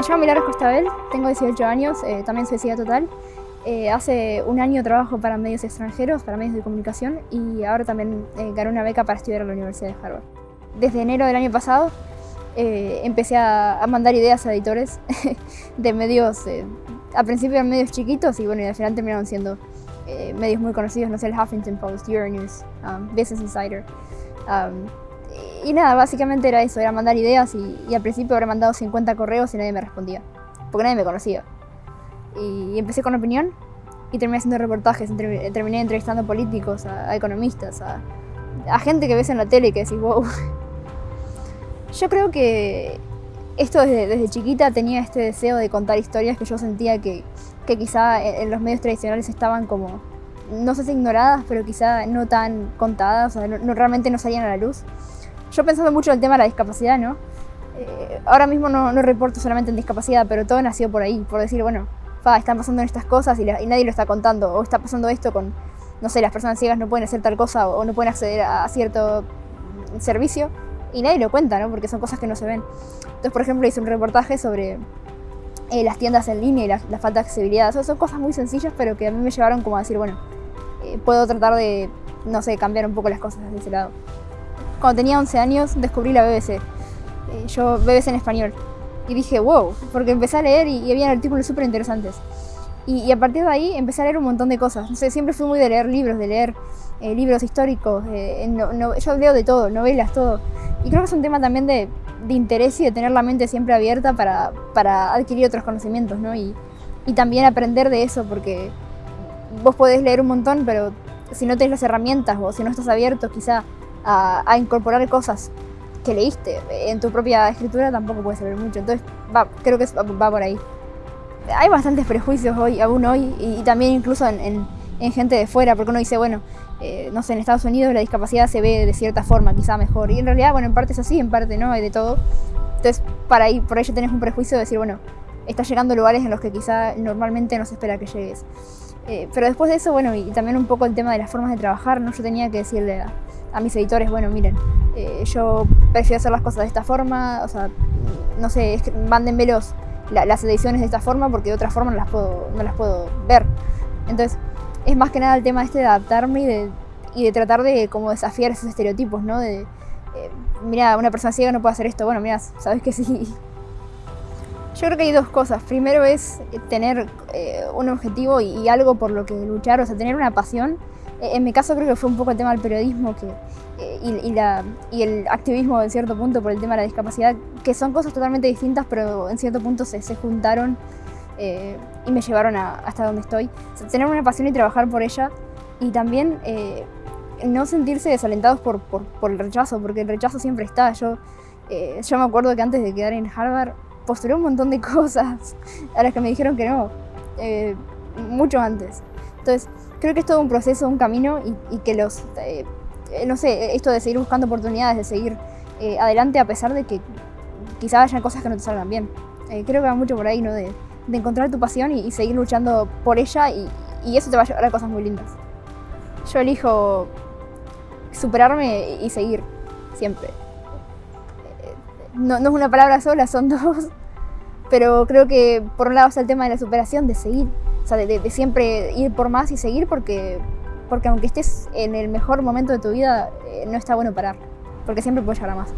Me llamo Milagros Costabel, tengo 18 años, eh, también soy CIA total. Eh, hace un año trabajo para medios extranjeros, para medios de comunicación y ahora también eh, gané una beca para estudiar en la Universidad de Harvard. Desde enero del año pasado eh, empecé a, a, mandar ideas a editores de medios, eh, a principio eran medios chiquitos y bueno, y al final terminaron siendo eh, medios muy conocidos, no sé, el Huffington Post, Euronews, um, Business Insider. Um, y nada, básicamente era eso, era mandar ideas y, al principio habré mandado 50 correos y nadie me respondía, porque nadie me conocía. Y, y empecé con opinión y terminé haciendo reportajes, terminé entrevistando políticos, a, economistas, a, a, gente que ves en la tele y que decís, wow. Yo creo que esto desde, chiquita tenía este deseo de contar historias que yo sentía que, que quizá en, los medios tradicionales estaban como, no sé si ignoradas, pero quizá no tan contadas, o sea, realmente no salían a la luz. Yo pensando mucho en el tema de la discapacidad, ¿no? Eh, ahora mismo no, no, reporto solamente en discapacidad, pero todo nació por ahí, por decir, bueno, fa, están pasando estas cosas y, la, y, nadie lo está contando, o está pasando esto con, no sé, las personas ciegas no pueden hacer tal cosa o, o no pueden acceder a, a, cierto servicio y nadie lo cuenta, ¿no? Porque son cosas que no se ven. Entonces, por ejemplo, hice un reportaje sobre eh, las tiendas en línea y la, la falta de accesibilidad. Son, son, cosas muy sencillas, pero que a mí me llevaron como a decir, bueno, eh, puedo tratar de, no sé, cambiar un poco las cosas desde ese lado. Cuando tenía 11 años descubrí la BBC. Eh, yo BBC en español. Y dije, wow, porque empecé a leer y, y había artículos súper interesantes. Y, y, a partir de ahí empecé a leer un montón de cosas. No sé, siempre fui muy de leer libros, de leer eh, libros históricos. Eh, no, no, yo leo de todo, novelas, todo. Y creo que es un tema también de, de interés y de tener la mente siempre abierta para, para adquirir otros conocimientos, ¿no? Y, y también aprender de eso, porque vos podés leer un montón, pero si no tenés las herramientas o si no estás abierto quizá a, a, incorporar cosas que leíste en tu propia escritura tampoco puede servir mucho. Entonces, va, creo que va, va, por ahí. Hay bastantes prejuicios hoy, aún hoy, y, y también incluso en, en, en, gente de fuera, porque uno dice, bueno, eh, no sé, en Estados Unidos la discapacidad se ve de cierta forma, quizá mejor. Y en realidad, bueno, en parte es así, en parte no, hay de todo. Entonces, para ahí, por ello tenés un prejuicio de decir, bueno, estás llegando a lugares en los que quizá normalmente no se espera que llegues. Eh, pero después de eso, bueno, y también un poco el tema de las formas de trabajar, ¿no? Yo tenía que decirle a, a mis editores, bueno, miren, eh, yo prefiero hacer las cosas de esta forma, o sea, no sé, es que la, las ediciones de esta forma porque de otra forma no las puedo, no las puedo ver. Entonces, es más que nada el tema este de adaptarme y de, y de tratar de como desafiar esos estereotipos, ¿no? De, eh, mira, una persona ciega no puede hacer esto, bueno, mira, sabes que sí. Yo creo que hay dos cosas. Primero es tener eh, un objetivo y, y, algo por lo que luchar, o sea, tener una pasión. Eh, en mi caso creo que fue un poco el tema del periodismo que, eh, y, y, la, y, el activismo en cierto punto por el tema de la discapacidad, que son cosas totalmente distintas, pero en cierto punto se, se juntaron eh, y me llevaron a, hasta donde estoy. O sea, tener una pasión y trabajar por ella y también eh, no sentirse desalentados por, por, por, el rechazo, porque el rechazo siempre está. Yo, eh, yo me acuerdo que antes de quedar en Harvard postulé un montón de cosas a las que me dijeron que no, eh, mucho antes. Entonces, creo que es todo un proceso, un camino y, que los, eh, no sé, esto de seguir buscando oportunidades, de seguir eh, adelante a pesar de que quizá hayan cosas que no te salgan bien. creo que va mucho por ahí, ¿no? De, encontrar tu pasión y, seguir luchando por ella y, y eso te va a llevar a cosas muy lindas. Yo elijo superarme y seguir, siempre. No, no, es una palabra sola, son dos. Pero creo que por un lado está el tema de la superación, de seguir. O de siempre ir por más y seguir porque, porque aunque estés en el mejor momento de tu vida, eh, no está bueno parar. Porque siempre puedes llegar a más.